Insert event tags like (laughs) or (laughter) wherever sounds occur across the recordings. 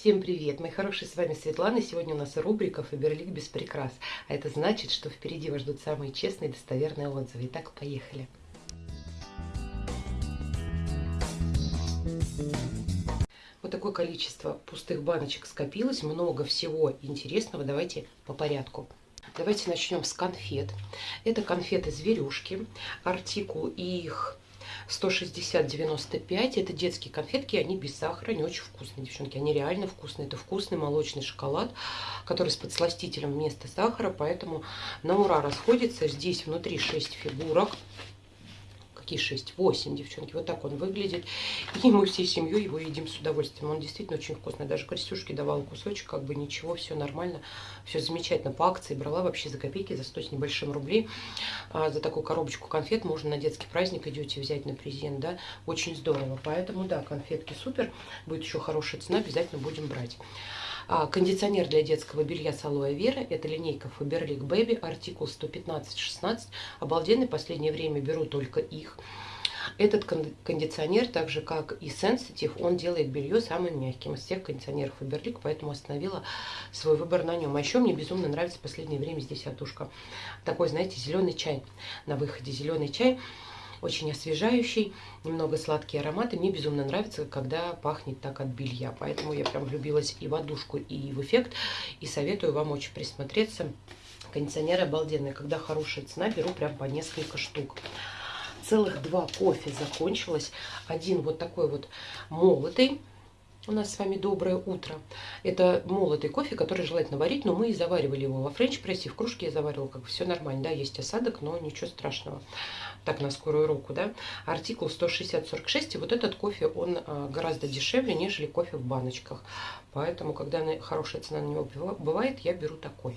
Всем привет, мои хорошие, с вами Светлана. Сегодня у нас рубрика Фаберлик без прикрас. А это значит, что впереди вас ждут самые честные и достоверные отзывы. Итак, поехали. Вот такое количество пустых баночек скопилось, много всего интересного. Давайте по порядку. Давайте начнем с конфет. Это конфеты зверюшки, артикул их 160-95. Это детские конфетки, они без сахара, они очень вкусные, девчонки. Они реально вкусные. Это вкусный молочный шоколад, который с подсластителем вместо сахара, поэтому на ура расходится. Здесь внутри 6 фигурок такие 6, 8, девчонки. Вот так он выглядит. И мы всей семьей его едим с удовольствием. Он действительно очень вкусный. Даже Крестюшке давала кусочек, как бы ничего, все нормально, все замечательно. По акции брала вообще за копейки, за 100 с небольшим рублей. А за такую коробочку конфет можно на детский праздник идете взять на презент, да. Очень здорово. Поэтому, да, конфетки супер. Будет еще хорошая цена, обязательно будем брать. А, кондиционер для детского белья с алоэ вера. Это линейка Faberlic Baby, артикул 115-16. Обалденный, последнее время беру только их. Этот кондиционер, так же как и Sensitive, он делает белье самым мягким из всех кондиционеров Faberlic, поэтому остановила свой выбор на нем. А еще мне безумно нравится в последнее время здесь отушка. Такой, знаете, зеленый чай на выходе. Зеленый чай очень освежающий, немного сладкие ароматы. Мне безумно нравится, когда пахнет так от белья. Поэтому я прям влюбилась и в одушку, и в эффект. И советую вам очень присмотреться. Кондиционер обалденный. Когда хорошая цена, беру прям по несколько штук целых два кофе закончилось. Один вот такой вот молотый, у нас с вами доброе утро. Это молотый кофе, который желательно варить, но мы и заваривали его во френч-прессе. В кружке я заваривала, как все нормально. Да, есть осадок, но ничего страшного. Так, на скорую руку, да. Артикул 160-46, и вот этот кофе, он а, гораздо дешевле, нежели кофе в баночках. Поэтому, когда хорошая цена на него бывает, я беру такой.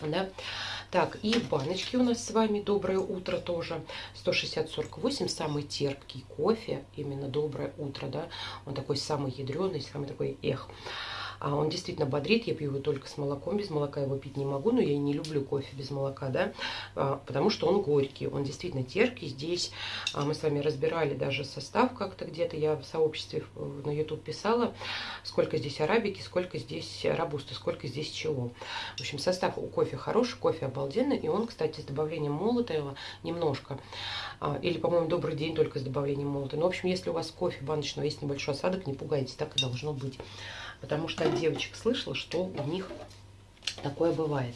Да. Так, и баночки у нас с вами «Доброе утро» тоже. 160-48, самый терпкий кофе, именно «Доброе утро», да. Он такой самый ядреный, самый такой эх. А он действительно бодрит, я пью его только с молоком, без молока его пить не могу, но я не люблю кофе без молока, да, а, потому что он горький, он действительно терпкий. Здесь а, мы с вами разбирали даже состав как-то где-то, я в сообществе на YouTube писала, сколько здесь арабики, сколько здесь рабусты, сколько здесь чего. В общем, состав у кофе хороший, кофе обалденный, и он, кстати, с добавлением молотого немножко, а, или, по-моему, добрый день только с добавлением молота. Ну, в общем, если у вас кофе баночного есть небольшой осадок, не пугайтесь, так и должно быть потому что от девочек слышала, что у них такое бывает.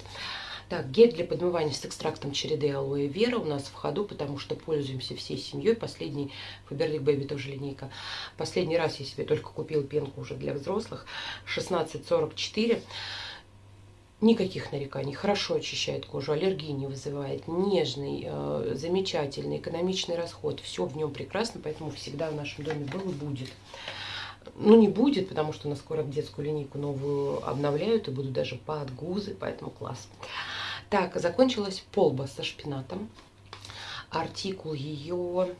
Так, гель для подмывания с экстрактом череды алоэ вера у нас в ходу, потому что пользуемся всей семьей. Последний, Faberlic Baby тоже линейка. Последний раз я себе только купила пенку уже для взрослых. 1644. Никаких нареканий. Хорошо очищает кожу, аллергии не вызывает. Нежный, э, замечательный, экономичный расход. Все в нем прекрасно, поэтому всегда в нашем доме был и будет. Ну, не будет, потому что на скоро детскую линейку новую обновляют и будут даже подгузы, поэтому класс. Так, закончилась полба со шпинатом. Артикул ее...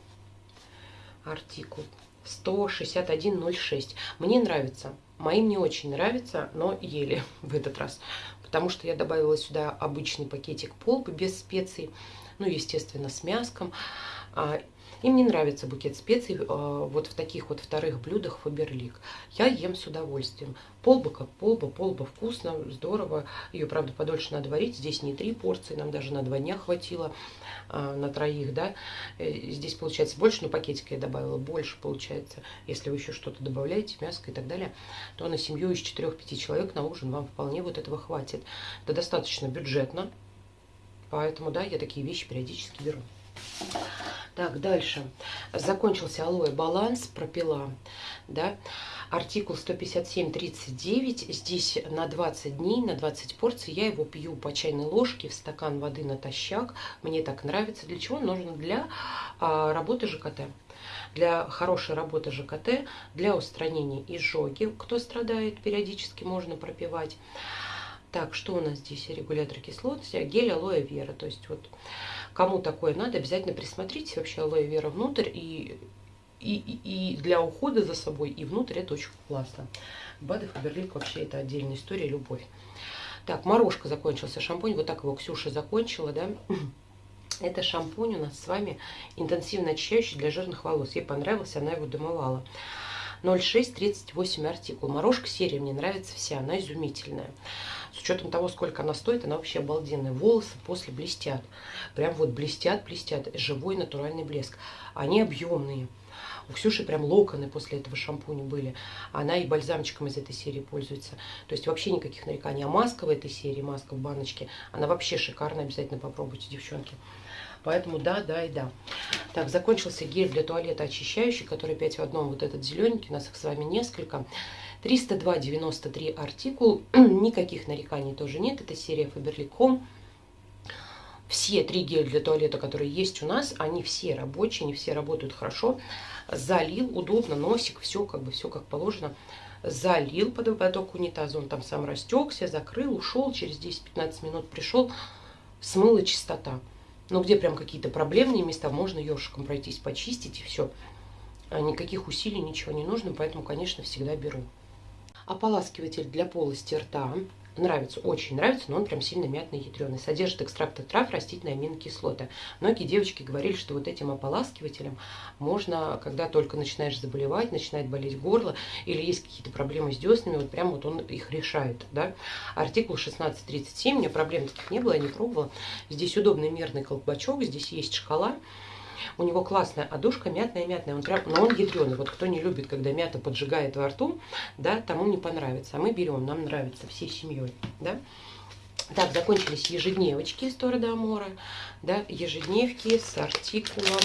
Артикул 161.06. Мне нравится. Моим не очень нравится, но еле (laughs) в этот раз. Потому что я добавила сюда обычный пакетик полбы без специй. Ну, естественно, с мяском. Им не нравится букет специй э, вот в таких вот вторых блюдах Фаберлик. Я ем с удовольствием. Полба как полба, полба вкусно, здорово. Ее, правда, подольше надо варить. Здесь не три порции, нам даже на два дня хватило, э, на троих, да. Э, здесь получается больше, но пакетика я добавила больше, получается. Если вы еще что-то добавляете, мяско и так далее, то на семью из 4-5 человек на ужин вам вполне вот этого хватит. Это достаточно бюджетно, поэтому, да, я такие вещи периодически беру. Так, дальше. Закончился алоэ баланс, пропила, да. Артикул 157.39. Здесь на 20 дней, на 20 порций. Я его пью по чайной ложке в стакан воды натощак. Мне так нравится. Для чего? Нужно для а, работы ЖКТ для хорошей работы ЖКТ, для устранения изжоги. Кто страдает, периодически можно пропивать. Так, что у нас здесь? Регулятор кислотности, гель алоэ вера. То есть вот кому такое надо, обязательно присмотрите вообще алоэ вера внутрь. И, и, и для ухода за собой, и внутрь это очень классно. БАДы Фаберлик вообще это отдельная история, любовь. Так, морожка закончился шампунь. Вот так его Ксюша закончила, да. (clears throat) Это шампунь у нас с вами интенсивно очищающий для жирных волос. Ей понравился, она его домывала. 0638 артикул. Морожка серия мне нравится вся, она изумительная. С учетом того, сколько она стоит, она вообще обалденная. Волосы после блестят. Прям вот блестят, блестят. Живой натуральный блеск. Они объемные. У Ксюши прям локоны после этого шампуня были. Она и бальзамчиком из этой серии пользуется. То есть вообще никаких нареканий. А маска в этой серии, маска в баночке, она вообще шикарная. Обязательно попробуйте, девчонки. Поэтому да, да и да. Так, закончился гель для туалета очищающий, который 5 в одном. Вот этот зелененький, у нас их с вами несколько. 302,93 артикул. (clears throat) Никаких нареканий тоже нет. Это серия Faberlic Все три геля для туалета, которые есть у нас, они все рабочие, они все работают хорошо. Залил, удобно, носик, все как бы, все как положено. Залил под ободок унитаза, он там сам растекся, закрыл, ушел, через 10-15 минут пришел, смыла чистота. Но где прям какие-то проблемные места, можно ёршиком пройтись, почистить и все. А никаких усилий, ничего не нужно, поэтому, конечно, всегда беру. Ополаскиватель для полости рта. Нравится, очень нравится, но он прям сильно мятный, ядреный. Содержит экстракты трав, растительные аминокислоты. Многие девочки говорили, что вот этим ополаскивателем можно, когда только начинаешь заболевать, начинает болеть горло, или есть какие-то проблемы с деснами, вот прям вот он их решает. Да? Артикул 1637, у меня проблем таких не было, я не пробовала. Здесь удобный мерный колпачок, здесь есть шкала. У него классная одушка, мятная-мятная. Он прям, но он ядреный. Вот кто не любит, когда мята поджигает во рту, да, тому не понравится. А мы берем, нам нравится всей семьей, да. Так, закончились ежедневочки из Тора Амора, да, ежедневки с артикулом,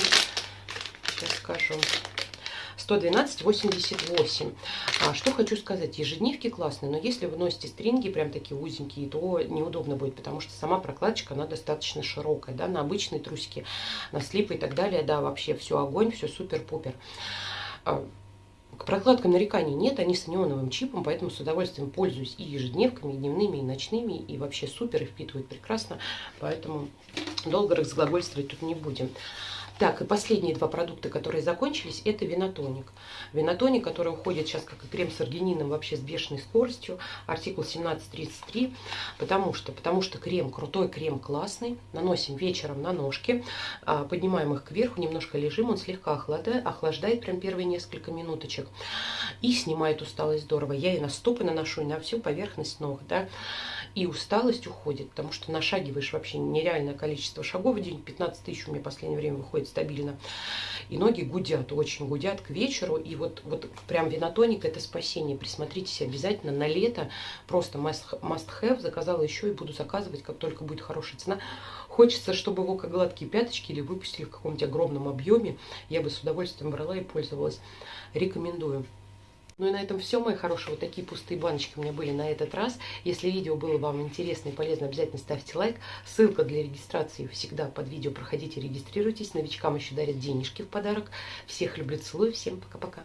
сейчас скажу, 112,88. А, что хочу сказать, ежедневки классные, но если вы носите стринги прям такие узенькие, то неудобно будет, потому что сама прокладочка, она достаточно широкая, да, на обычные трусики, на слипы и так далее, да, вообще все огонь, все супер-пупер. А, к прокладкам нареканий нет, они с неоновым чипом, поэтому с удовольствием пользуюсь и ежедневками, и дневными, и ночными, и вообще супер, и впитывают прекрасно, поэтому долго разглагольствовать тут не будем. Так, и последние два продукта, которые закончились, это винотоник. Винотоник, который уходит сейчас как и крем с аргинином вообще с бешеной скоростью, артикул 1733. Потому что, потому что крем, крутой крем, классный. Наносим вечером на ножки, а, поднимаем их кверху, немножко лежим, он слегка охлаждает, охлаждает прям первые несколько минуточек. И снимает усталость здорово. Я и на стопы наношу, и на всю поверхность ног, да и усталость уходит, потому что нашагиваешь вообще нереальное количество шагов в день, 15 тысяч у меня в последнее время выходит стабильно, и ноги гудят, очень гудят к вечеру, и вот, вот прям винотоник это спасение, присмотритесь обязательно на лето, просто must, must have, заказала еще и буду заказывать, как только будет хорошая цена. Хочется, чтобы его как гладкие пяточки или выпустили в каком-нибудь огромном объеме, я бы с удовольствием брала и пользовалась. Рекомендую. Ну и на этом все, мои хорошие. Вот такие пустые баночки у меня были на этот раз. Если видео было вам интересно и полезно, обязательно ставьте лайк. Ссылка для регистрации всегда под видео. Проходите, регистрируйтесь. Новичкам еще дарят денежки в подарок. Всех люблю, целую. Всем пока-пока.